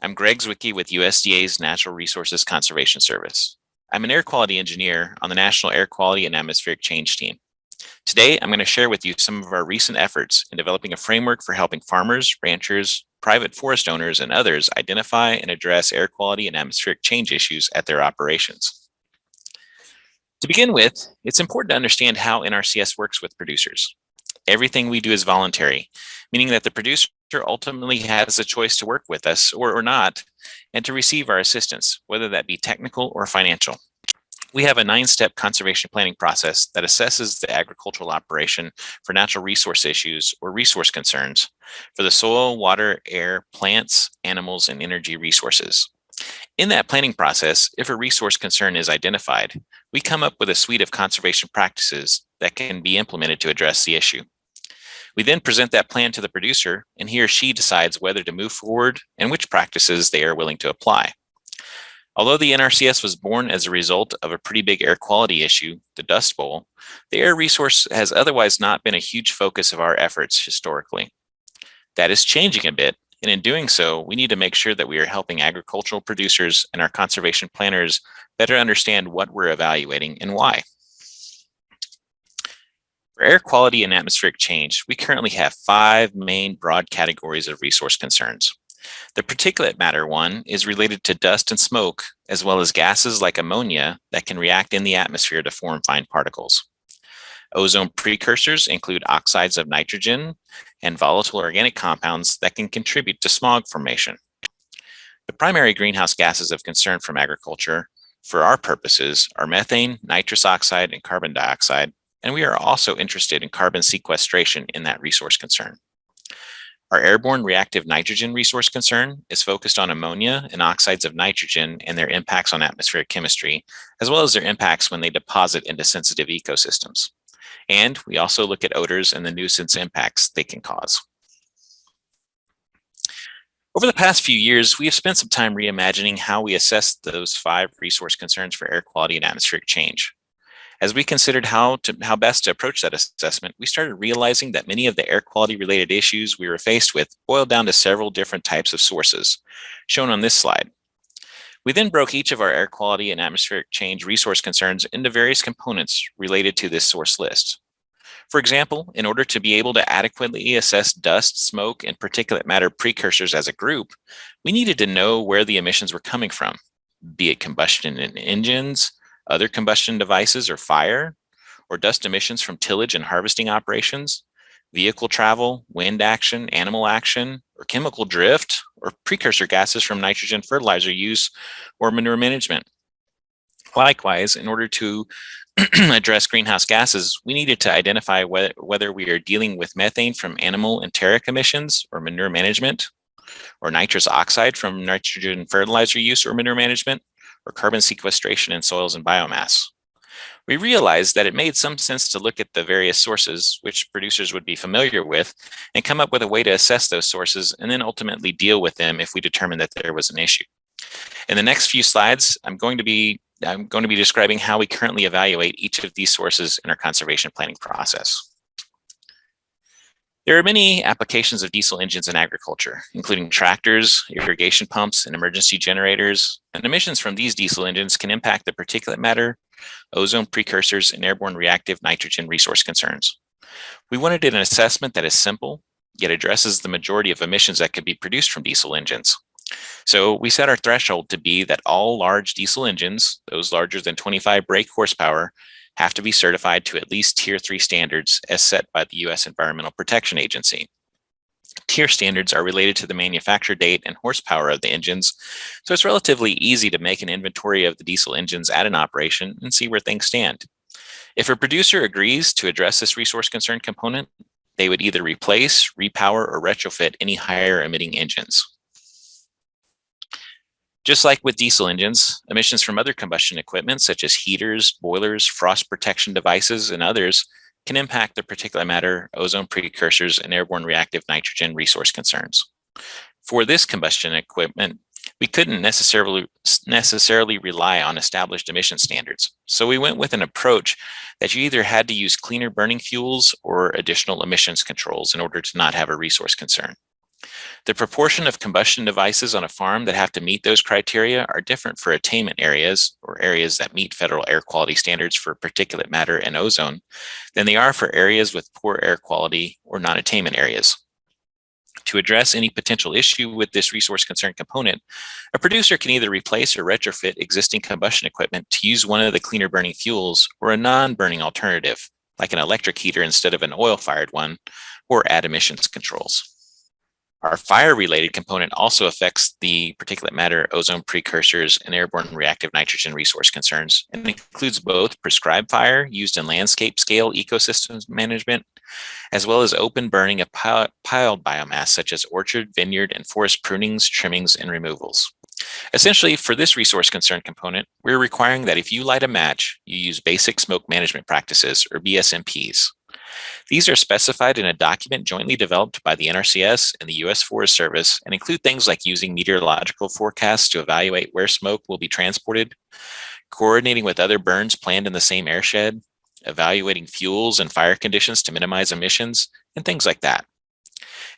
I'm Greg Zwicke with USDA's Natural Resources Conservation Service. I'm an air quality engineer on the National Air Quality and Atmospheric Change team. Today, I'm going to share with you some of our recent efforts in developing a framework for helping farmers, ranchers, private forest owners, and others identify and address air quality and atmospheric change issues at their operations. To begin with, it's important to understand how NRCS works with producers. Everything we do is voluntary, meaning that the producer ultimately has a choice to work with us or, or not, and to receive our assistance, whether that be technical or financial. We have a nine-step conservation planning process that assesses the agricultural operation for natural resource issues or resource concerns for the soil, water, air, plants, animals, and energy resources. In that planning process, if a resource concern is identified, we come up with a suite of conservation practices that can be implemented to address the issue. We then present that plan to the producer and he or she decides whether to move forward and which practices they are willing to apply. Although the NRCS was born as a result of a pretty big air quality issue, the Dust Bowl, the air resource has otherwise not been a huge focus of our efforts historically. That is changing a bit, and in doing so, we need to make sure that we are helping agricultural producers and our conservation planners better understand what we're evaluating and why. For air quality and atmospheric change, we currently have five main broad categories of resource concerns. The particulate matter one is related to dust and smoke, as well as gases like ammonia that can react in the atmosphere to form fine particles. Ozone precursors include oxides of nitrogen and volatile organic compounds that can contribute to smog formation. The primary greenhouse gases of concern from agriculture for our purposes are methane, nitrous oxide, and carbon dioxide, and we are also interested in carbon sequestration in that resource concern. Our airborne reactive nitrogen resource concern is focused on ammonia and oxides of nitrogen and their impacts on atmospheric chemistry, as well as their impacts when they deposit into sensitive ecosystems. And we also look at odors and the nuisance impacts they can cause. Over the past few years, we have spent some time reimagining how we assess those five resource concerns for air quality and atmospheric change. As we considered how to how best to approach that assessment, we started realizing that many of the air quality related issues we were faced with boiled down to several different types of sources, shown on this slide. We then broke each of our air quality and atmospheric change resource concerns into various components related to this source list. For example, in order to be able to adequately assess dust, smoke, and particulate matter precursors as a group, we needed to know where the emissions were coming from, be it combustion in engines, other combustion devices or fire, or dust emissions from tillage and harvesting operations, vehicle travel, wind action, animal action, or chemical drift, or precursor gases from nitrogen fertilizer use or manure management. Likewise, in order to address greenhouse gases, we needed to identify whether, whether we are dealing with methane from animal enteric emissions or manure management, or nitrous oxide from nitrogen fertilizer use or manure management, or carbon sequestration in soils and biomass. We realized that it made some sense to look at the various sources which producers would be familiar with and come up with a way to assess those sources and then ultimately deal with them if we determine that there was an issue. In the next few slides, I'm going to be I'm going to be describing how we currently evaluate each of these sources in our conservation planning process. There are many applications of diesel engines in agriculture, including tractors, irrigation pumps, and emergency generators, and emissions from these diesel engines can impact the particulate matter, ozone precursors, and airborne reactive nitrogen resource concerns. We wanted an assessment that is simple, yet addresses the majority of emissions that could be produced from diesel engines. So we set our threshold to be that all large diesel engines, those larger than 25 brake horsepower, have to be certified to at least tier three standards as set by the US Environmental Protection Agency. Tier standards are related to the manufacture date and horsepower of the engines, so it's relatively easy to make an inventory of the diesel engines at an operation and see where things stand. If a producer agrees to address this resource concern component, they would either replace, repower, or retrofit any higher emitting engines. Just like with diesel engines, emissions from other combustion equipment, such as heaters, boilers, frost protection devices, and others, can impact the particulate matter, ozone precursors, and airborne reactive nitrogen resource concerns. For this combustion equipment, we couldn't necessarily, necessarily rely on established emission standards. So we went with an approach that you either had to use cleaner burning fuels or additional emissions controls in order to not have a resource concern. The proportion of combustion devices on a farm that have to meet those criteria are different for attainment areas or areas that meet federal air quality standards for particulate matter and ozone than they are for areas with poor air quality or non-attainment areas. To address any potential issue with this resource concern component, a producer can either replace or retrofit existing combustion equipment to use one of the cleaner burning fuels or a non-burning alternative, like an electric heater instead of an oil-fired one, or add emissions controls. Our fire-related component also affects the particulate matter, ozone precursors, and airborne reactive nitrogen resource concerns, and includes both prescribed fire used in landscape scale ecosystems management, as well as open burning of piled biomass such as orchard, vineyard, and forest prunings, trimmings, and removals. Essentially, for this resource concern component, we're requiring that if you light a match, you use basic smoke management practices, or BSMPs. These are specified in a document jointly developed by the NRCS and the U.S. Forest Service and include things like using meteorological forecasts to evaluate where smoke will be transported, coordinating with other burns planned in the same airshed, evaluating fuels and fire conditions to minimize emissions, and things like that.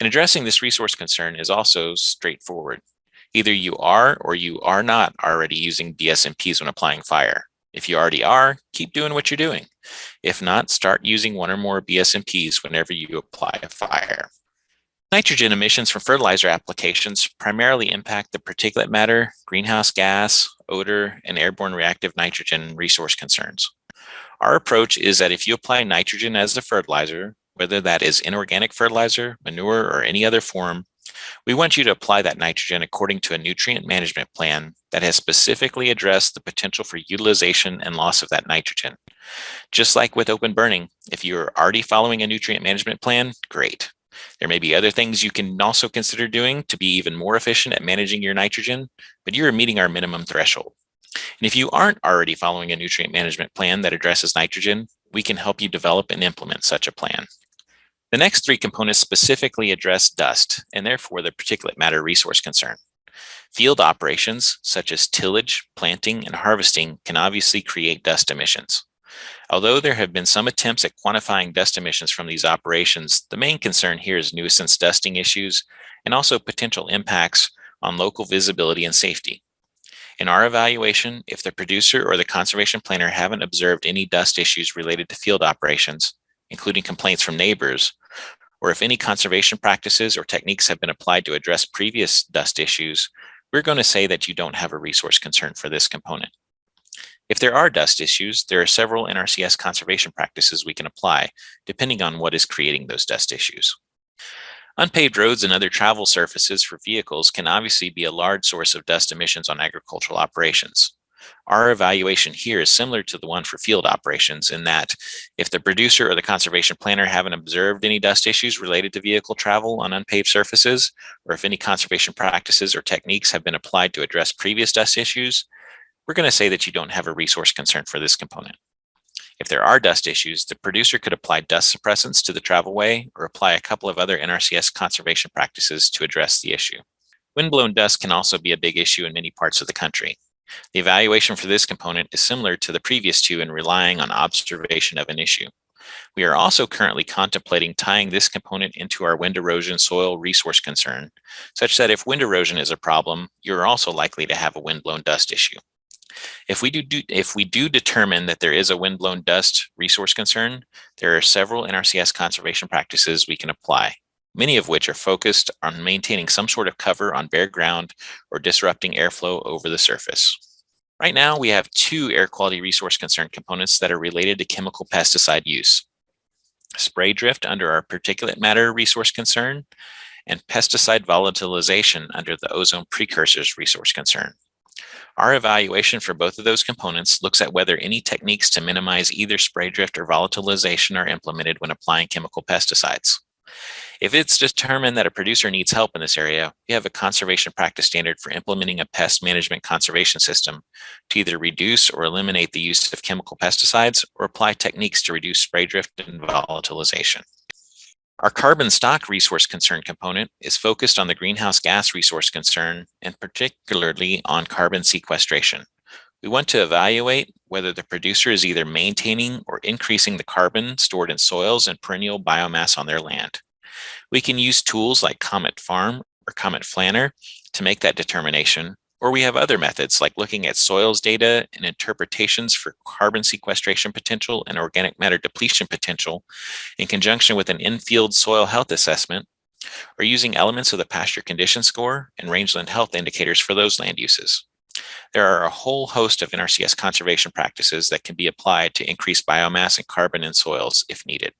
And addressing this resource concern is also straightforward. Either you are or you are not already using BSMPs when applying fire. If you already are, keep doing what you're doing. If not, start using one or more BSMPs whenever you apply a fire. Nitrogen emissions from fertilizer applications primarily impact the particulate matter, greenhouse gas, odor, and airborne reactive nitrogen resource concerns. Our approach is that if you apply nitrogen as a fertilizer, whether that is inorganic fertilizer, manure, or any other form, we want you to apply that nitrogen according to a nutrient management plan that has specifically addressed the potential for utilization and loss of that nitrogen. Just like with open burning, if you're already following a nutrient management plan, great. There may be other things you can also consider doing to be even more efficient at managing your nitrogen, but you're meeting our minimum threshold. And if you aren't already following a nutrient management plan that addresses nitrogen, we can help you develop and implement such a plan. The next three components specifically address dust and therefore the particulate matter resource concern. Field operations such as tillage, planting, and harvesting can obviously create dust emissions. Although there have been some attempts at quantifying dust emissions from these operations, the main concern here is nuisance dusting issues and also potential impacts on local visibility and safety. In our evaluation, if the producer or the conservation planner haven't observed any dust issues related to field operations, including complaints from neighbors, or if any conservation practices or techniques have been applied to address previous dust issues, we're going to say that you don't have a resource concern for this component. If there are dust issues, there are several NRCS conservation practices we can apply, depending on what is creating those dust issues. Unpaved roads and other travel surfaces for vehicles can obviously be a large source of dust emissions on agricultural operations. Our evaluation here is similar to the one for field operations in that if the producer or the conservation planner haven't observed any dust issues related to vehicle travel on unpaved surfaces, or if any conservation practices or techniques have been applied to address previous dust issues, we're going to say that you don't have a resource concern for this component. If there are dust issues, the producer could apply dust suppressants to the travelway or apply a couple of other NRCS conservation practices to address the issue. Windblown dust can also be a big issue in many parts of the country. The evaluation for this component is similar to the previous two in relying on observation of an issue. We are also currently contemplating tying this component into our wind erosion soil resource concern, such that if wind erosion is a problem, you're also likely to have a windblown dust issue. If we do, do, if we do determine that there is a windblown dust resource concern, there are several NRCS conservation practices we can apply, many of which are focused on maintaining some sort of cover on bare ground or disrupting airflow over the surface. Right now, we have two air quality resource concern components that are related to chemical pesticide use. Spray drift under our particulate matter resource concern and pesticide volatilization under the ozone precursors resource concern. Our evaluation for both of those components looks at whether any techniques to minimize either spray drift or volatilization are implemented when applying chemical pesticides. If it's determined that a producer needs help in this area, we have a conservation practice standard for implementing a pest management conservation system to either reduce or eliminate the use of chemical pesticides or apply techniques to reduce spray drift and volatilization. Our carbon stock resource concern component is focused on the greenhouse gas resource concern and particularly on carbon sequestration. We want to evaluate whether the producer is either maintaining or increasing the carbon stored in soils and perennial biomass on their land. We can use tools like Comet Farm or Comet Planner to make that determination, or we have other methods like looking at soils data and interpretations for carbon sequestration potential and organic matter depletion potential in conjunction with an in-field soil health assessment, or using elements of the pasture condition score and rangeland health indicators for those land uses. There are a whole host of NRCS conservation practices that can be applied to increase biomass and carbon in soils if needed.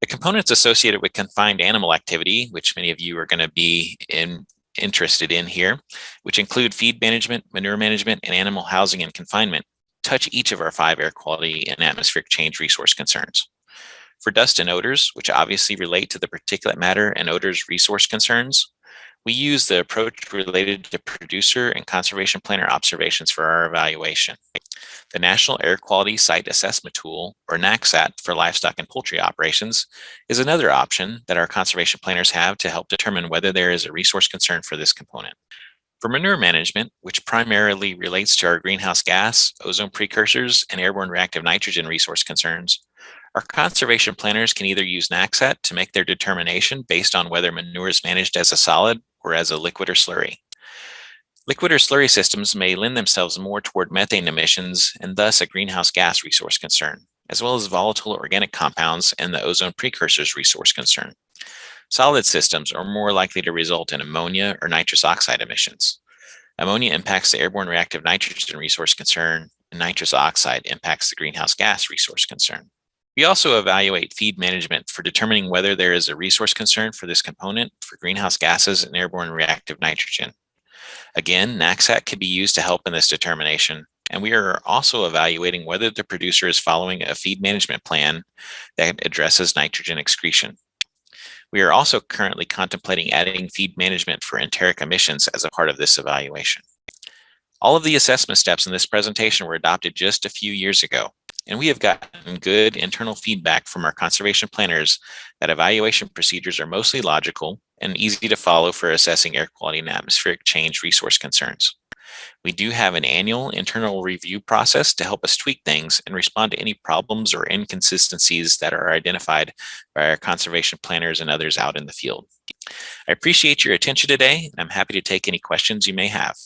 The components associated with confined animal activity, which many of you are going to be in, interested in here, which include feed management, manure management, and animal housing and confinement, touch each of our five air quality and atmospheric change resource concerns. For dust and odors, which obviously relate to the particulate matter and odors resource concerns, we use the approach related to producer and conservation planner observations for our evaluation. The National Air Quality Site Assessment Tool, or NAQSAT for livestock and poultry operations, is another option that our conservation planners have to help determine whether there is a resource concern for this component. For manure management, which primarily relates to our greenhouse gas, ozone precursors, and airborne reactive nitrogen resource concerns, our conservation planners can either use NAQSAT to make their determination based on whether manure is managed as a solid or as a liquid or slurry. Liquid or slurry systems may lend themselves more toward methane emissions and thus a greenhouse gas resource concern, as well as volatile organic compounds and the ozone precursors resource concern. Solid systems are more likely to result in ammonia or nitrous oxide emissions. Ammonia impacts the airborne reactive nitrogen resource concern, and nitrous oxide impacts the greenhouse gas resource concern. We also evaluate feed management for determining whether there is a resource concern for this component for greenhouse gases and airborne reactive nitrogen. Again, NAQSAT can be used to help in this determination, and we are also evaluating whether the producer is following a feed management plan that addresses nitrogen excretion. We are also currently contemplating adding feed management for enteric emissions as a part of this evaluation. All of the assessment steps in this presentation were adopted just a few years ago, and we have gotten good internal feedback from our conservation planners that evaluation procedures are mostly logical and easy to follow for assessing air quality and atmospheric change resource concerns. We do have an annual internal review process to help us tweak things and respond to any problems or inconsistencies that are identified by our conservation planners and others out in the field. I appreciate your attention today. And I'm happy to take any questions you may have.